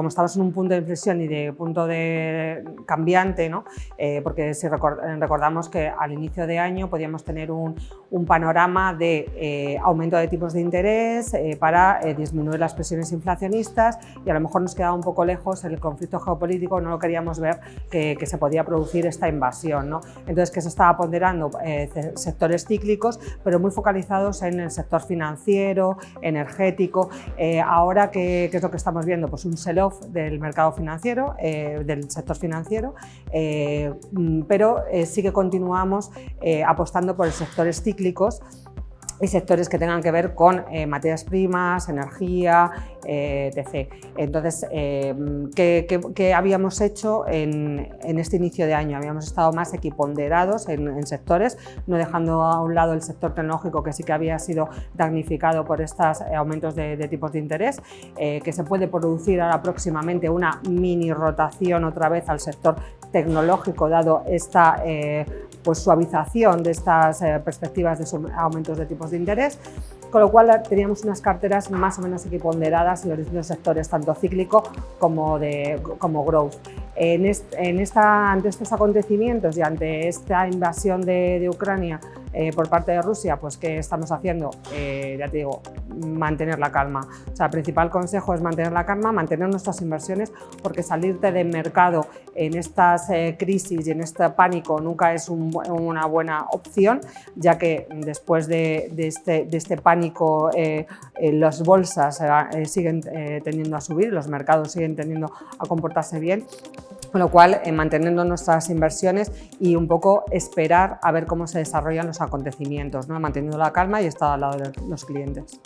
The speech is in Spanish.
como estamos en un punto de inflexión y de punto de cambiante, ¿no? Eh, porque si recordamos que al inicio de año podíamos tener un, panorama de eh, aumento de tipos de interés para disminuir las presiones inflacionistas y a lo mejor nos quedaba un poco lejos el conflicto geopolítico, no lo queríamos ver que, se podía producir esta invasión. ¿no? Entonces que se estaba ponderando sectores cíclicos, pero muy focalizados en el sector financiero, energético. ahora, ¿qué, ¿qué, es lo que estamos viendo? Pues un del mercado financiero, eh, del sector financiero, eh, mm, pero eh, sí que continuamos apostando por sectores cíclicos y sectores que tengan que ver con eh, materias primas, energía, eh, etc. Entonces, eh, ¿qué, habíamos hecho en, este inicio de año? Habíamos estado más equiponderados en, sectores, no dejando a un lado el sector tecnológico que sí que había sido damnificado por estos aumentos de, de tipos de interés, que se puede producir ahora próximamente una mini rotación otra vez al sector tecnológico dado esta pues, suavización de estas perspectivas de aumentos de tipos de interés, con lo cual teníamos unas carteras más o menos equiponderadas en los distintos sectores, tanto cíclico como, de, como growth. Ante estos acontecimientos y ante esta invasión de, Ucrania eh, por parte de Rusia, pues ¿qué estamos haciendo? Eh, ya te digo, mantener la calma. O sea, el principal consejo es mantener la calma, mantener nuestras inversiones, porque salirte del mercado en estas eh, crisis y en este pánico nunca es una buena opción, ya que después de, este, de este, pánico las bolsas siguen tendiendo a subir, los mercados siguen tendiendo a comportarse bien con lo cual, eh, manteniendo nuestras inversiones y un poco esperar a ver cómo se desarrollan los acontecimientos, ¿no? manteniendo la calma y estar al lado de los clientes.